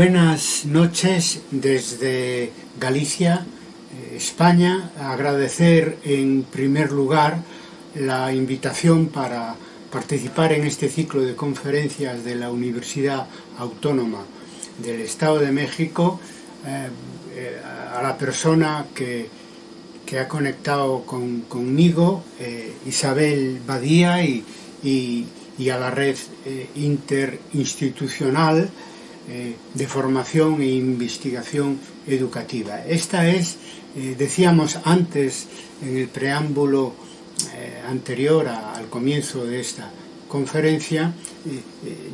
Buenas noches desde Galicia, eh, España. Agradecer en primer lugar la invitación para participar en este ciclo de conferencias de la Universidad Autónoma del Estado de México eh, eh, a la persona que, que ha conectado con, conmigo, Isabel Badía, y, y, y, a la red interinstitucional eh, de formación e investigación educativa. Esta es, eh, decíamos antes en el preámbulo eh, anterior al comienzo de esta conferencia,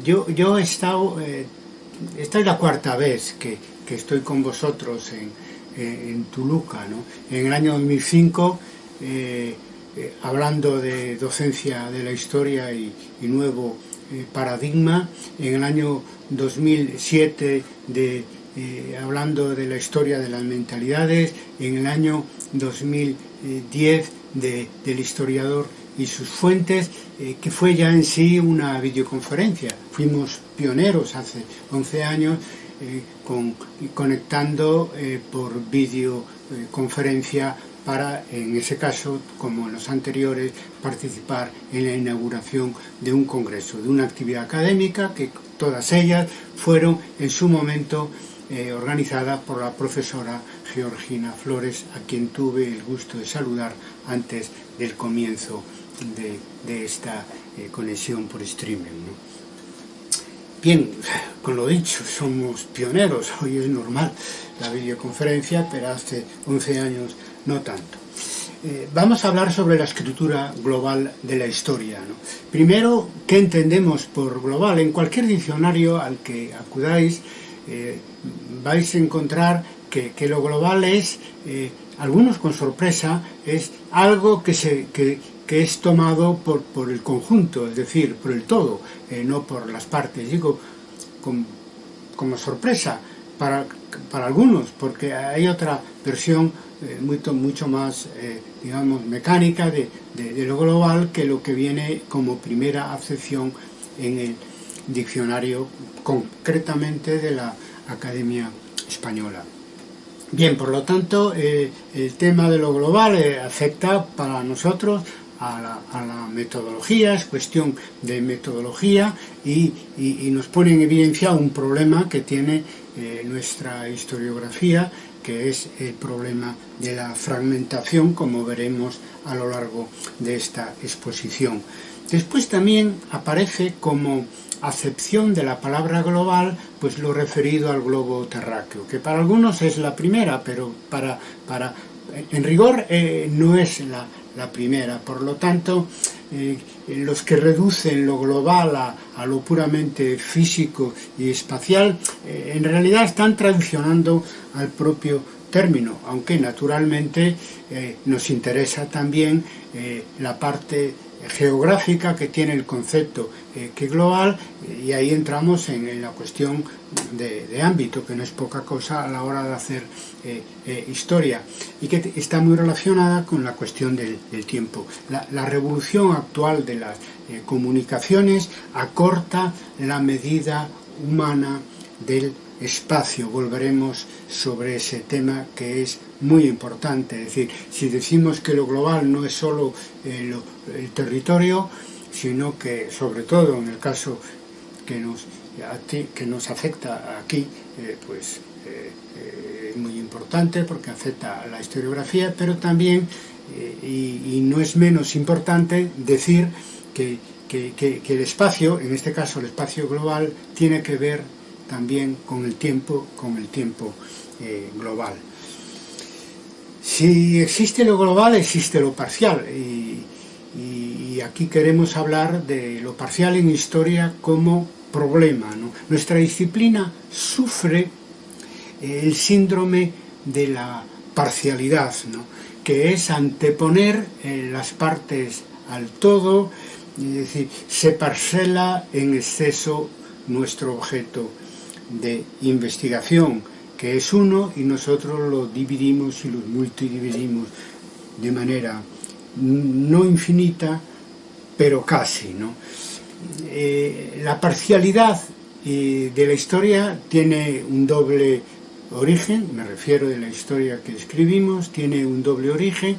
yo, yo he estado, esta es la cuarta vez que, que estoy con vosotros en, en Tuluca, ¿no? En el año 2005 hablando de docencia de la historia y, y nuevo eh, paradigma, en el año 2007 de, eh, hablando de la historia de las mentalidades, en el año 2010 de, del historiador y sus fuentes, eh, que fue ya en sí una videoconferencia. Fuimos pioneros hace 11 años con, conectando por videoconferencia para, en ese caso, como en los anteriores, participar en la inauguración de un congreso, de una actividad académica que todas ellas fueron en su momento eh, organizadas por la profesora Georgina Flores, a quien tuve el gusto de saludar antes del comienzo de, esta eh, conexión por streaming. Bien, con lo dicho, somos pioneros, hoy es normal la videoconferencia, pero hace 11 años no tanto. Eh, vamos a hablar sobre la escritura global de la historia. Primero, ¿qué entendemos por global? En cualquier diccionario al que acudáis eh, vais a encontrar que, lo global es, eh, algunos con sorpresa, es algo que, es tomado por, el conjunto, es decir, por el todo, no por las partes. Digo, como sorpresa para algunos, porque hay otra versión eh, mucho, mucho más, eh, digamos, mecánica de, de, de, lo global que lo que viene como primera acepción en el diccionario, concretamente de la Academia Española. Bien, por lo tanto, eh, el tema de lo global eh, afecta para nosotros a la, metodología, es cuestión de metodología y, y, y, nos pone en evidencia un problema que tiene eh, nuestra historiografía que es el problema de la fragmentación, como veremos a lo largo de esta exposición. Después también aparece como acepción de la palabra global, pues lo referido al globo terráqueo, que para algunos es la primera, pero para, para en rigor eh, no es la, la, primera. Por lo tanto, eh, los que reducen lo global a, lo puramente físico y espacial, eh, en realidad están traicionando al propio término, aunque naturalmente eh, nos interesa también la parte geográfica que tiene el concepto eh, que global y ahí entramos en, la cuestión de, ámbito que no es poca cosa a la hora de hacer eh, eh, historia y que está muy relacionada con la cuestión del, tiempo. La, la, revolución actual de las eh, comunicaciones acorta la medida humana del espacio. Volveremos sobre ese tema que es muy importante. Es decir, si decimos que lo global no es solo eh, el territorio, sino que, sobre todo en el caso que nos, que nos afecta aquí, eh, pues eh, es muy importante porque afecta a la historiografía, pero también, y, no es menos importante, decir que, que, que, el espacio, en este caso el espacio global, tiene que ver también con el tiempo, con el tiempo global. Si existe lo global, existe lo parcial. Y, aquí queremos hablar de lo parcial en historia como problema. Nuestra disciplina sufre el síndrome de la parcialidad, que es anteponer eh, las partes al todo, es decir, se parcela en exceso nuestro objeto de investigación, que es uno, y nosotros lo dividimos y lo multidividimos de manera no infinita, pero casi. ¿no? Eh, la parcialidad y de la historia tiene un doble origen, me refiero de la historia que escribimos, tiene un doble origen.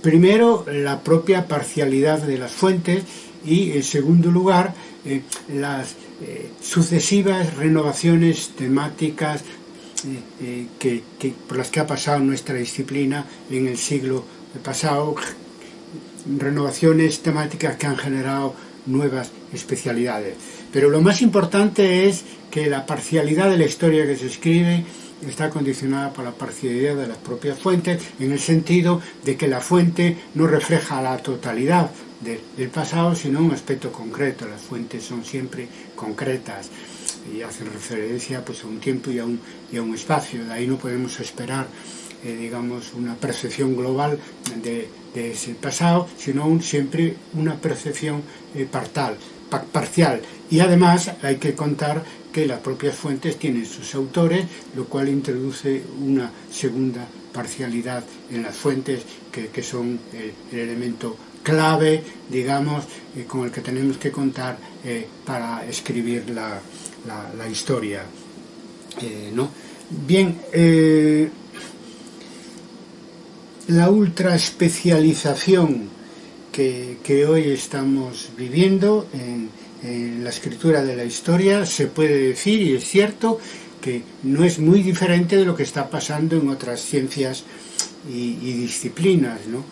Primero, la propia parcialidad de las fuentes y, en segundo lugar, eh, las eh, sucesivas renovaciones temáticas eh, que, por las que ha pasado nuestra disciplina en el siglo pasado, renovaciones temáticas que han generado nuevas especialidades. Pero lo más importante es que la parcialidad de la historia que se escribe está condicionada por la parcialidad de las propias fuentes, en el sentido de que la fuente no refleja la totalidad de, del pasado, sino un aspecto concreto. Las fuentes son siempre concretas y hacen referencia pues, a un tiempo y a un, y a un espacio. De ahí no podemos esperar eh, digamos, una percepción global de, de, ese pasado, sino un, siempre una percepción eh, parcial. Y además hay que contar que las propias fuentes tienen sus autores, lo cual introduce una segunda parcialidad en las fuentes que, que son el, el, elemento clave, digamos, eh, con el que tenemos que contar eh, para escribir la, la, historia. Eh, ¿no? Bien, eh, la ultra especialización que, que hoy estamos viviendo en, la escritura de la historia se puede decir, y es cierto, que no es muy diferente de lo que está pasando en otras ciencias y, disciplinas, ¿no?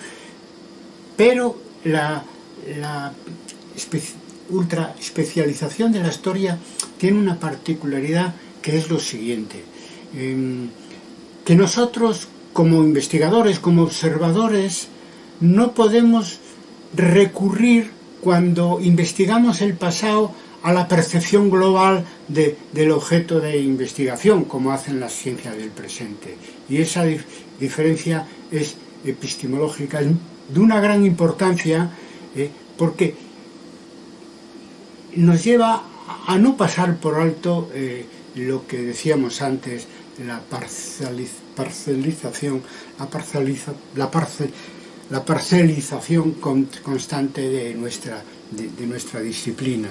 Pero la, la ultra especialización de la historia tiene una particularidad que es lo siguiente, eh, que nosotros como investigadores, como observadores, no podemos recurrir cuando investigamos el pasado a la percepción global de, del objeto de investigación, como hacen las ciencias del presente. Y esa dif diferencia es epistemológica, de una gran importancia, eh, porque nos lleva a no pasar por alto eh, lo que decíamos antes, la parcializ parcelización, la, la, parce la parcelización con constante de nuestra, de, nuestra disciplina.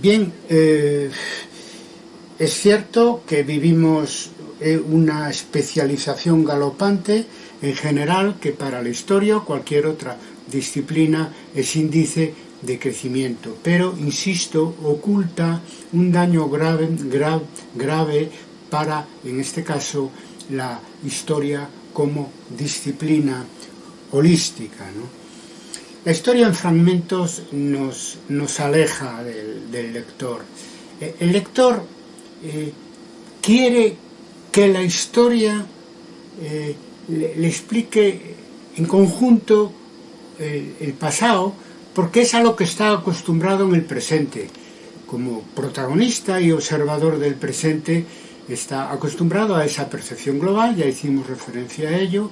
Bien, eh, es cierto que vivimos eh, una especialización galopante en general que para la historia cualquier otra disciplina es índice de crecimiento, pero, insisto, oculta un daño grave, grave, grave para, en este caso, la historia como disciplina holística. La historia en fragmentos nos, nos aleja del, lector. Eh, el lector eh, quiere que la historia eh, le, explique en conjunto el, el pasado, porque es a lo que está acostumbrado en el presente. Como protagonista y observador del presente, está acostumbrado a esa percepción global, ya hicimos referencia a ello,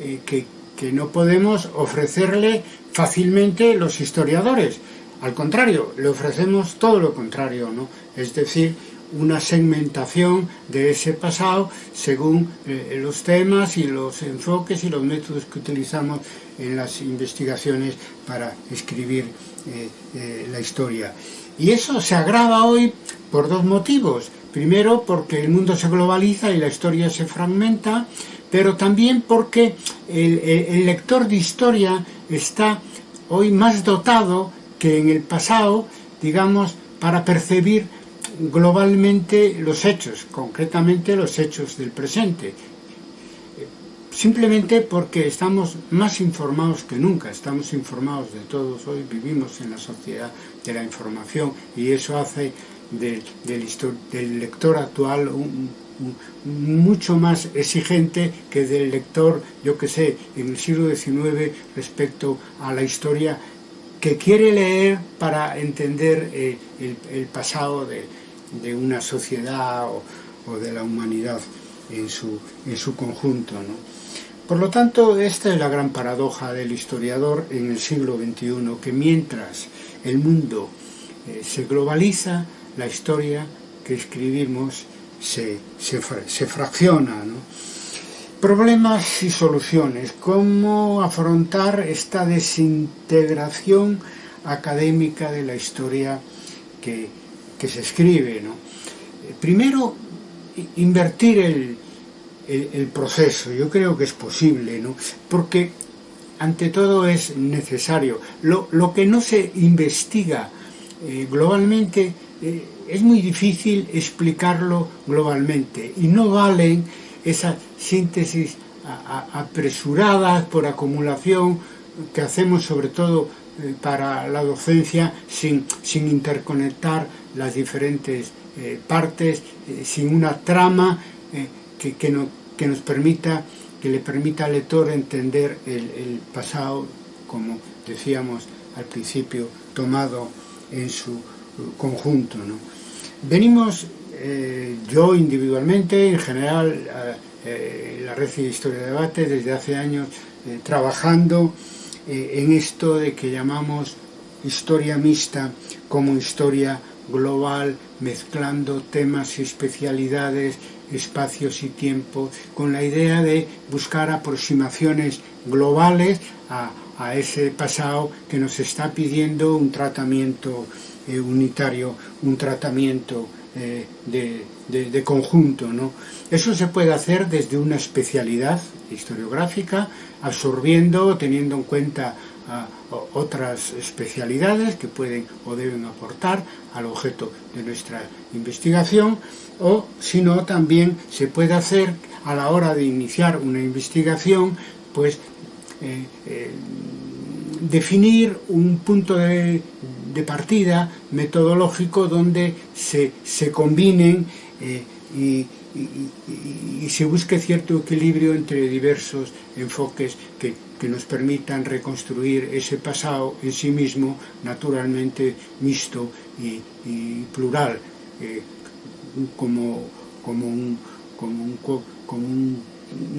eh, que, que no podemos ofrecerle fácilmente los historiadores. Al contrario, le ofrecemos todo lo contrario, ¿no? Es decir, una segmentación de ese pasado según eh, los temas y los enfoques y los métodos que utilizamos en las investigaciones para escribir eh, eh, la historia. Y eso se agrava hoy por dos motivos. Primero, porque el mundo se globaliza y la historia se fragmenta, pero también porque el, el lector de historia está hoy más dotado que en el pasado, digamos, para percibir globalmente los hechos, concretamente los hechos del presente. Simplemente porque estamos más informados que nunca, estamos informados de todos hoy, vivimos en la sociedad de la información y eso hace del, lector actual mucho más exigente que del lector, yo que sé, en el siglo XIX respecto a la historia que quiere leer para entender el, pasado de, de una sociedad o, o, de la humanidad en su, en su conjunto. ¿no? Por lo tanto, esta es la gran paradoja del historiador en el siglo XXI, que mientras el mundo eh, se globaliza, la historia que escribimos se, se, se fracciona. ¿no? Problemas y soluciones. ¿Cómo afrontar esta desintegración académica de la historia que que se escribe. ¿no? Primero, invertir el, el, el, proceso, yo creo que es posible, ¿no? porque ante todo es necesario. Lo, lo que no se investiga eh, globalmente eh, es muy difícil explicarlo globalmente y no valen esas síntesis apresuradas por acumulación que hacemos sobre todo eh, para la docencia sin, sin interconectar las diferentes eh, partes, eh, sin una trama que, que, no, que, nos permita, que le permita al lector entender el, pasado, como decíamos al principio, tomado en su conjunto. ¿no? Venimos, yo individualmente, en general, eh, la Red de Historia de Debate, desde hace años trabajando eh, en esto de que llamamos historia mixta como historia global, mezclando temas y especialidades, espacios y tiempo, con la idea de buscar aproximaciones globales a, a ese pasado que nos está pidiendo un tratamiento eh, unitario, un tratamiento eh, de, de, conjunto. ¿no? Eso se puede hacer desde una especialidad historiográfica, absorbiendo, teniendo en cuenta a, otras especialidades que pueden o deben aportar al objeto de nuestra investigación, o si no, también se puede hacer a la hora de iniciar una investigación, pues eh, eh, definir un punto de, de, partida metodológico donde se, se combinen eh, y, se busque cierto equilibrio entre diversos enfoques que, que, nos permitan reconstruir ese pasado en sí mismo naturalmente mixto y, plural eh, como, como, un, como, un, como un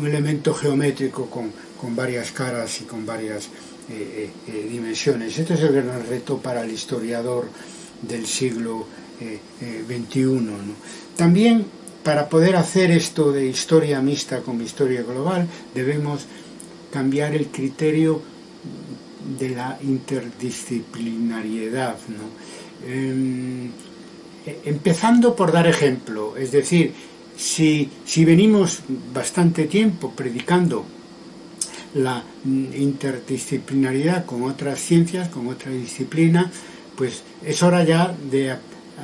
elemento geométrico con, con varias caras y con varias eh, eh, dimensiones. Este es el gran reto para el historiador del siglo XXI. Eh, ¿no? También para poder hacer esto de historia mixta como historia global debemos cambiar el criterio de la interdisciplinariedad. ¿no? Eh, empezando por dar ejemplo, es decir, si, si venimos bastante tiempo predicando la interdisciplinaridad con otras ciencias, con otra disciplina, pues es hora ya de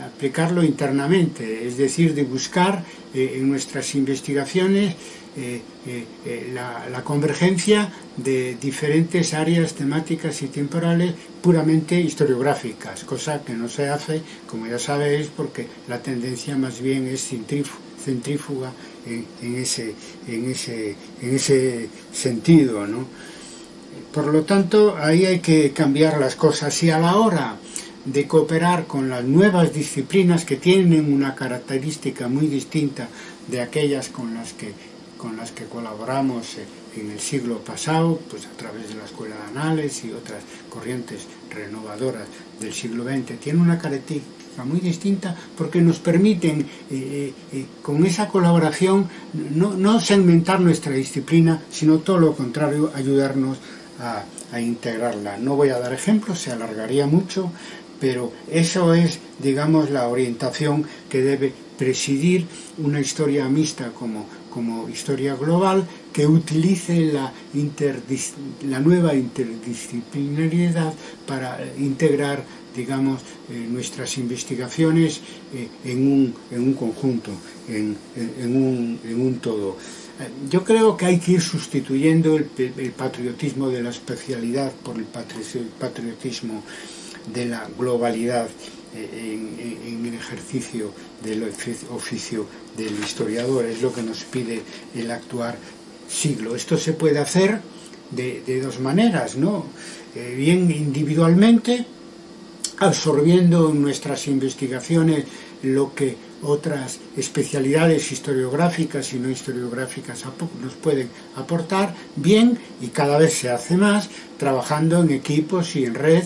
aplicarlo internamente, es decir, de buscar eh, en nuestras investigaciones eh, eh, la, la, convergencia de diferentes áreas temáticas y temporales puramente historiográficas, cosa que no se hace, como ya sabéis, porque la tendencia más bien es centrífuga en, en, ese, en, ese, en ese sentido. ¿no? Por lo tanto, ahí hay que cambiar las cosas y a la hora de cooperar con las nuevas disciplinas que tienen una característica muy distinta de aquellas con las que, con las que colaboramos en el siglo pasado, pues a través de la Escuela de Anales y otras corrientes renovadoras del siglo XX, tiene una característica muy distinta porque nos permiten eh, eh, eh, con esa colaboración no, no segmentar nuestra disciplina, sino todo lo contrario, ayudarnos a, a integrarla. No voy a dar ejemplos, se alargaría mucho, pero eso es, digamos, la orientación que debe presidir una historia mixta como, como historia global que utilice la, la nueva interdisciplinariedad para integrar digamos, eh, nuestras investigaciones eh, en, un, en, un, conjunto, en, en, un, en, un, todo. Eh, yo creo que hay que ir sustituyendo el patriotismo de la especialidad por el patriotismo de la globalidad en, en, el ejercicio del oficio del historiador, es lo que nos pide el actuar siglo. Esto se puede hacer de, de dos maneras, ¿no? Eh, bien individualmente, absorbiendo en nuestras investigaciones lo que otras especialidades historiográficas y no historiográficas nos pueden aportar, bien, y cada vez se hace más, trabajando en equipos y en red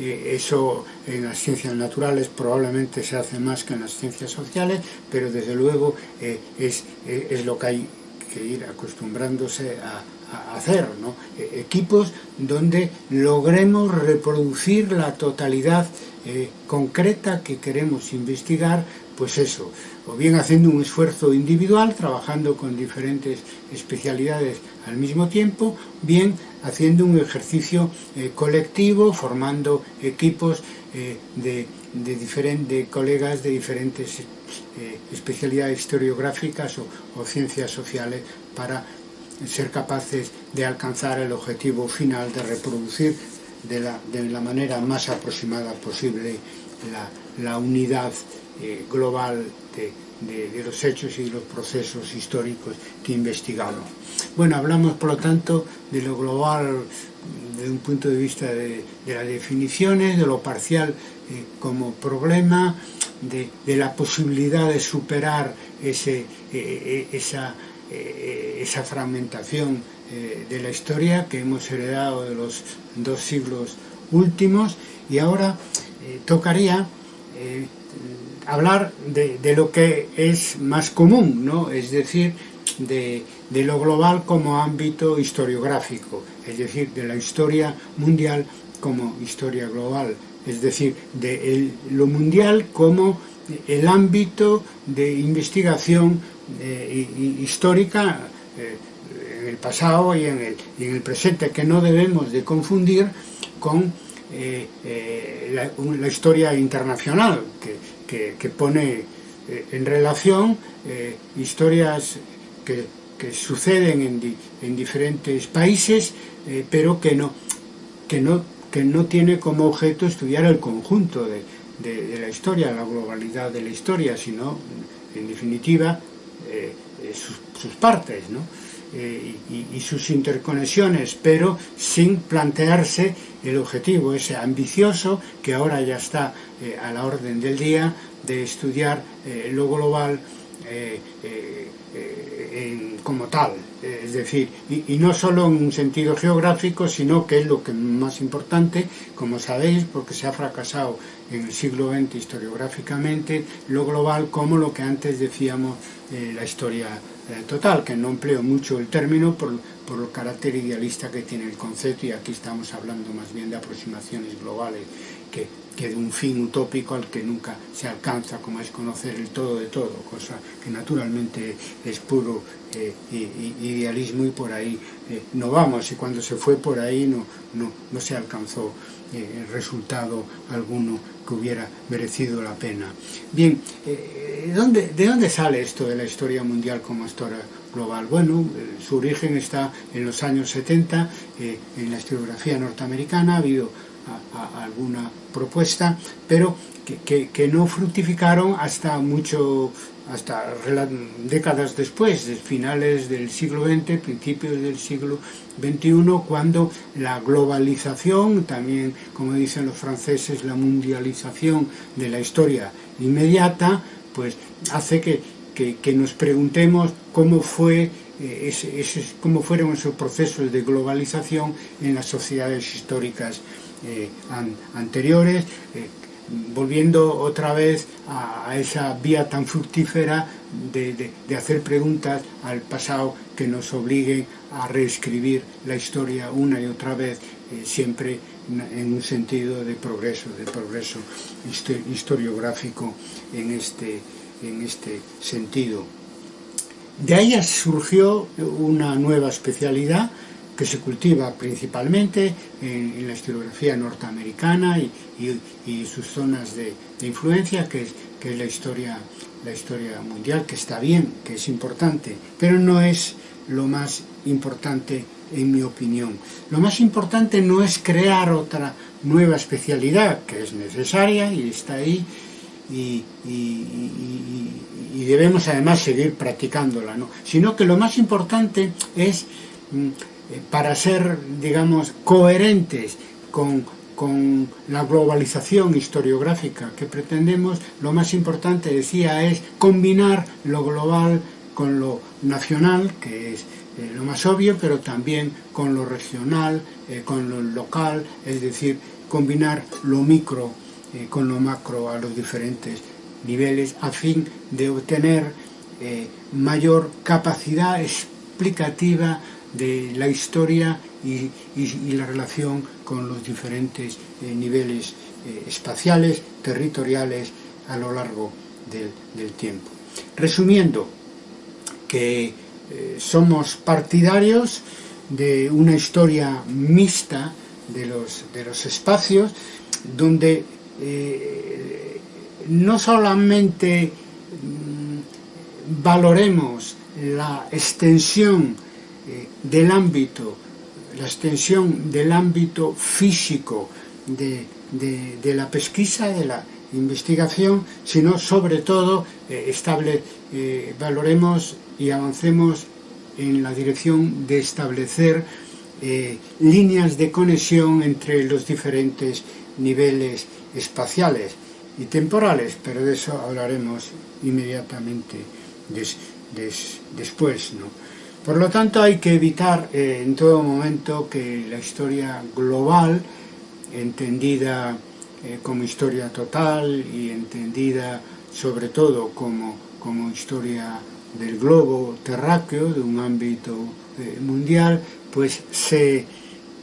eh, eso en las ciencias naturales probablemente se hace más que en las ciencias sociales, pero desde luego eh, es, eh, es, lo que hay que ir acostumbrándose a, a hacer, ¿no? Eh, equipos donde logremos reproducir la totalidad eh, concreta que queremos investigar pues eso, o bien haciendo un esfuerzo individual, trabajando con diferentes especialidades al mismo tiempo, bien haciendo un ejercicio eh, colectivo, formando equipos eh, de, de, diferentes colegas de diferentes eh, especialidades historiográficas o, o ciencias sociales para ser capaces de alcanzar el objetivo final de reproducir de la, de la manera más aproximada posible la, la unidad eh, global de, los hechos y los procesos históricos que investigamos. Bueno, hablamos por lo tanto de lo global desde un punto de vista de, las definiciones, de lo parcial eh, como problema, de, la posibilidad de superar ese, eh, esa, fragmentación de la historia que hemos heredado de los dos siglos últimos y ahora tocaría hablar de, lo que es más común, ¿no? es decir, de, lo global como ámbito historiográfico, es decir, de la historia mundial como historia global, es decir, de lo mundial como el ámbito de investigación eh, histórica eh, en el pasado y en el, y en el, presente, que no debemos de confundir con eh, eh la, historia internacional, que, que, pone eh, en relación historias que, que suceden en, en, diferentes países, pero que no, que, no, que no tiene como objeto estudiar el conjunto de, de, la historia, la globalidad de la historia, sino, en definitiva, sus, sus, partes ¿no? Eh, y, sus interconexiones, pero sin plantearse el objetivo ese ambicioso que ahora ya está eh, a la orden del día de estudiar eh, lo global eh, como tal, es decir, y, y, no solo en un sentido geográfico, sino que es lo que más importante, como sabéis, porque se ha fracasado en el siglo XX historiográficamente, lo global como lo que antes decíamos la historia total, que no empleo mucho el término por, por el carácter idealista que tiene el concepto y aquí estamos hablando más bien de aproximaciones globales que, que de un fin utópico al que nunca se alcanza, como es conocer el todo de todo, cosa que naturalmente es puro eh, idealismo y por ahí eh, no vamos, y cuando se fue por ahí no, no, no se alcanzó eh, resultado alguno que hubiera merecido la pena. Bien, eh, ¿dónde, ¿de dónde sale esto de la historia mundial como historia global? Bueno, su origen está en los años 70, eh, en la historiografía norteamericana, ha habido alguna propuesta, pero que, que, que, no fructificaron hasta mucho hasta décadas después, de finales del siglo XX, principios del siglo XXI, cuando la globalización, también como dicen los franceses, la mundialización de la historia inmediata, pues hace que, que, nos preguntemos cómo fue eh, ese, cómo fueron esos procesos de globalización en las sociedades históricas eh, an, anteriores, eh, volviendo otra vez a, esa vía tan fructífera de, hacer preguntas al pasado que nos obliguen a reescribir la historia una y otra vez, eh, siempre en un sentido de progreso, de progreso historiográfico en este, en este sentido. De ahí surgió una nueva especialidad que se cultiva principalmente en, la historiografía norteamericana y, sus zonas de, influencia, que es, que la, historia, la historia mundial, que está bien, que es importante, pero no es lo más importante en mi opinión. Lo más importante no es crear otra nueva especialidad, que es necesaria y está ahí, y, y, y, y debemos además seguir practicándola, ¿no? sino que lo más importante es mm, Eh, para ser, digamos, coherentes con, con la globalización historiográfica que pretendemos, lo más importante, decía, es combinar lo global con lo nacional, que es eh, lo más obvio, pero también con lo regional, eh, con lo local, es decir, combinar lo micro eh, con lo macro a los diferentes niveles a fin de obtener eh, mayor capacidad explicativa de la historia y, la relación con los diferentes eh, niveles eh, espaciales, territoriales a lo largo del, tiempo. Resumiendo, que eh, somos partidarios de una historia mixta de los, de los espacios, donde no solamente mm, valoremos la extensión eh, del ámbito, la extensión del ámbito físico de, de, de la pesquisa, de la investigación, sino sobre todo eh, estable, eh, valoremos y avancemos en la dirección de establecer eh, líneas de conexión entre los diferentes niveles espaciales y temporales, pero de eso hablaremos inmediatamente des, des, después. ¿no? Por lo tanto, hay que evitar eh, en todo momento que la historia global, entendida eh, como historia total y entendida sobre todo como, como historia del globo terráqueo, de un ámbito eh, mundial, pues se,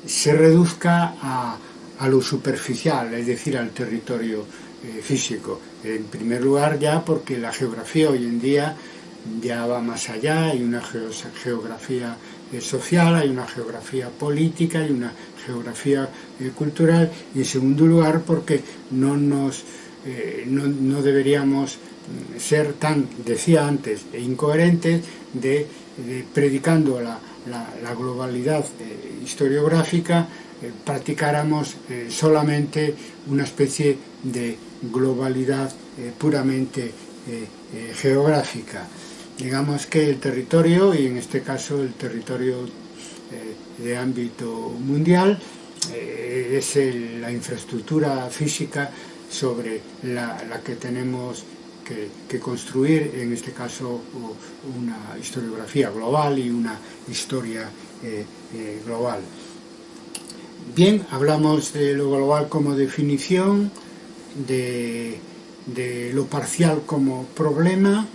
se reduzca a, a, lo superficial, es decir, al territorio eh, físico. En primer lugar ya porque la geografía hoy en día ya va más allá, hay una geografía eh, social, hay una geografía política, hay una geografía eh, cultural y en segundo lugar porque no nos eh, no, no, deberíamos mm, ser tan, decía antes, incoherentes de, de predicando la, la, la globalidad eh, historiográfica eh, practicáramos eh, solamente una especie de globalidad puramente geográfica. Digamos que el territorio, y en este caso el territorio eh, de ámbito mundial, eh, es la infraestructura física sobre la, que tenemos que, construir, en este caso una historiografía global y una historia eh, global. Bien, hablamos de lo global como definición, de lo parcial como problema,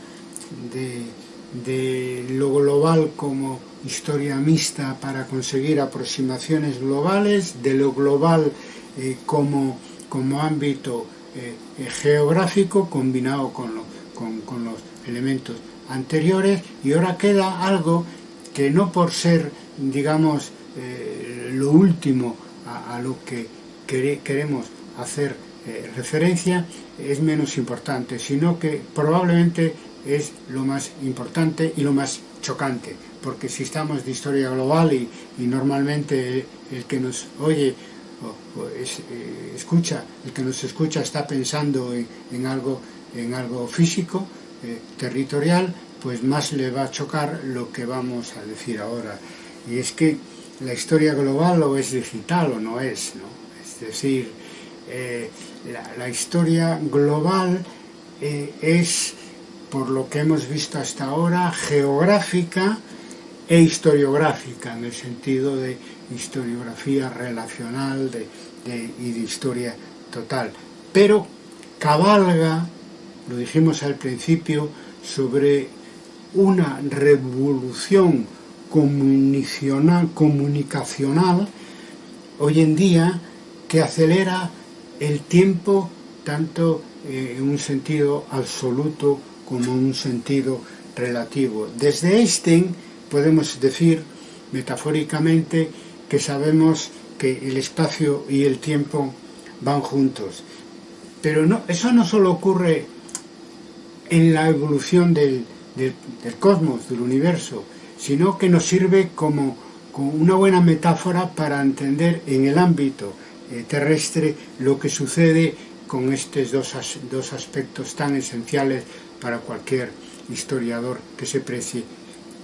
de, lo global como historia mixta para conseguir aproximaciones globales, de lo global eh, como, como, ámbito eh, eh, geográfico combinado con, los elementos anteriores. Y ahora queda algo que no por ser, digamos, lo último a, lo que queremos hacer referencia es menos importante, sino que probablemente es lo más importante y lo más chocante, porque si estamos de historia global y, normalmente el, que nos oye o, eh, escucha, el que nos escucha está pensando en, algo, en algo físico, eh, territorial, pues más le va a chocar lo que vamos a decir ahora. Y es que la historia global o es digital o no es, ¿no? Es decir, eh, la, historia global es por lo que hemos visto hasta ahora, geográfica e historiográfica, en el sentido de historiografía relacional y de historia total. Pero cabalga, lo dijimos al principio, sobre una revolución comunicacional hoy en día que acelera el tiempo tanto eh, en un sentido absoluto como un sentido relativo. Desde Einstein podemos decir metafóricamente que sabemos que el espacio y el tiempo van juntos. Pero no, eso no solo ocurre en la evolución del, cosmos, del universo, sino que nos sirve como, una buena metáfora para entender en el ámbito eh, terrestre lo que sucede con estos dos, dos aspectos tan esenciales para cualquier historiador que se precie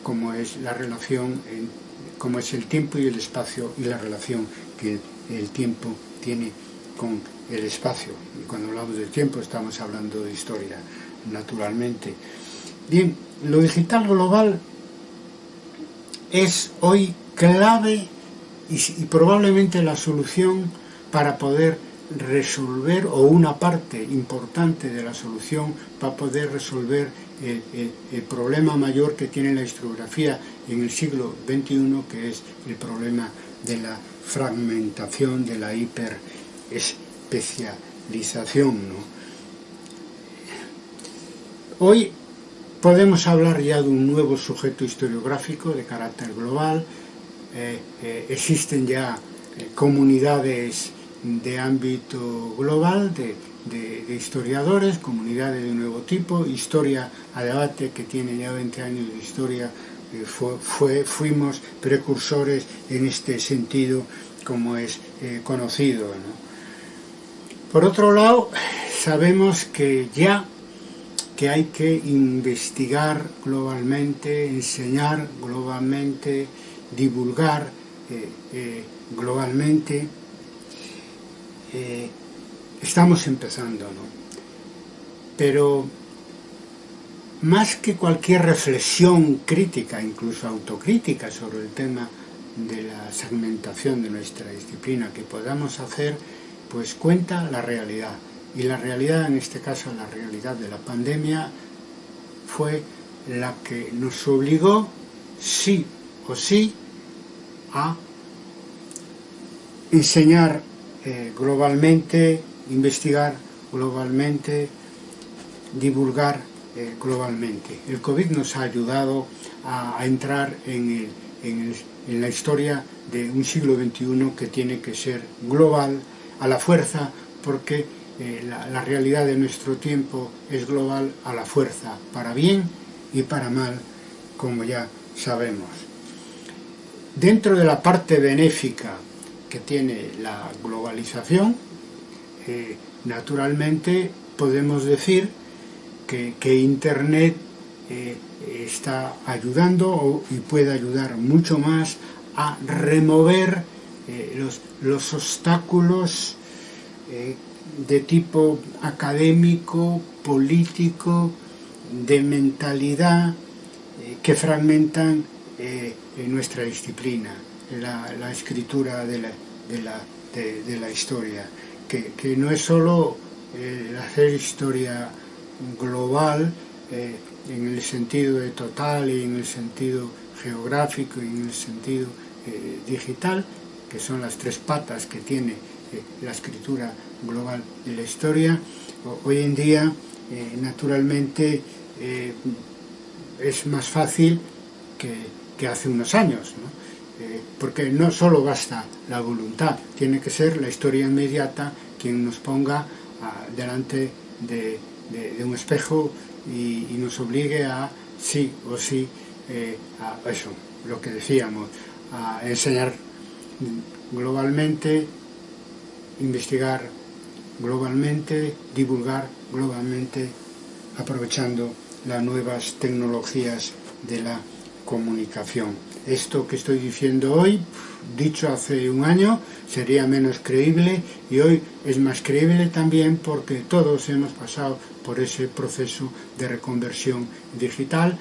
como es la relación, como es el tiempo y el espacio y la relación que el tiempo tiene con el espacio. Y cuando hablamos del tiempo estamos hablando de historia, naturalmente. Bien, lo digital global es hoy clave y probablemente la solución para poder resolver, o una parte importante de la solución para poder resolver el, problema mayor que tiene la historiografía en el siglo XXI, que es el problema de la fragmentación, de la hiperespecialización. Hoy podemos hablar ya de un nuevo sujeto historiográfico de carácter global, eh, eh, existen ya eh, comunidades de ámbito global, de de, historiadores, comunidades de nuevo tipo, historia a debate que tiene ya 20 años de historia, eh, fue, fuimos precursores en este sentido como es eh, conocido. Por otro lado, sabemos que ya que hay que investigar globalmente, enseñar globalmente, divulgar eh, globalmente, estamos empezando, ¿no? Pero más que cualquier reflexión crítica, incluso autocrítica sobre el tema de la segmentación de nuestra disciplina que podamos hacer, pues cuenta la realidad. Y la realidad, en este caso la realidad de la pandemia, fue la que nos obligó, sí o sí, a enseñar eh, globalmente investigar globalmente, divulgar eh, globalmente. El COVID nos ha ayudado a, entrar en, la historia de un siglo XXI que tiene que ser global, a la fuerza, porque eh, la, realidad de nuestro tiempo es global a la fuerza, para bien y para mal, como ya sabemos. Dentro de la parte benéfica que tiene la globalización, naturalmente podemos decir que, Internet eh, está ayudando y puede ayudar mucho más a remover eh, los, obstáculos eh, de tipo académico, político, de mentalidad, que fragmentan nuestra disciplina, la, escritura de la historia que, no es solo eh, hacer historia global eh, en el sentido de total y en el sentido geográfico y en el sentido eh, digital, que son las tres patas que tiene la escritura global de la historia. hoy en día, naturalmente, es más fácil que, hace unos años, porque no solo basta la voluntad, tiene que ser la historia inmediata quien nos ponga ah, delante de, un espejo y, nos obligue a sí o sí eh, a eso, lo que decíamos, a enseñar globalmente, investigar globalmente, divulgar globalmente, aprovechando las nuevas tecnologías de la comunicación. Esto que estoy diciendo hoy, dicho hace un año, sería menos creíble y hoy es más creíble también porque todos hemos pasado por ese proceso de reconversión digital,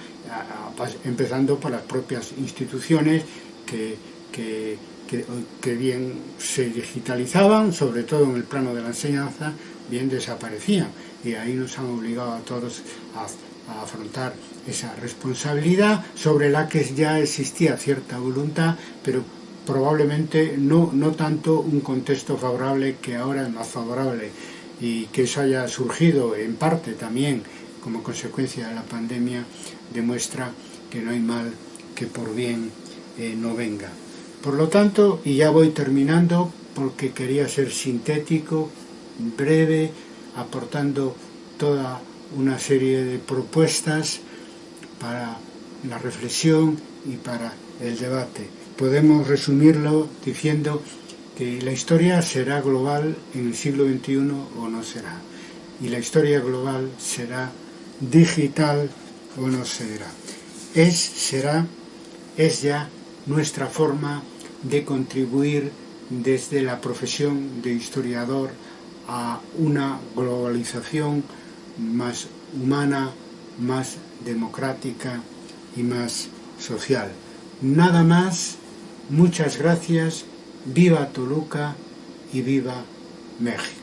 empezando por las propias instituciones que, que, bien se digitalizaban, sobre todo en el plano de la enseñanza, bien desaparecían. Y ahí nos han obligado a todos a afrontar esa responsabilidad sobre la que ya existía cierta voluntad, pero probablemente no, no tanto un contexto favorable que ahora es más favorable y que eso haya surgido en parte también como consecuencia de la pandemia demuestra que no hay mal que por bien eh, no venga. Por lo tanto, y ya voy terminando porque quería ser sintético, breve, aportando toda una serie de propuestas para la reflexión y para el debate. Podemos resumirlo diciendo que la historia será global en el siglo XXI o no será. Y la historia global será digital o no será. Es, será, es ya nuestra forma de contribuir desde la profesión de historiador a una globalización más humana, más democrática y más social. Nada más, muchas gracias, viva Toluca y viva México.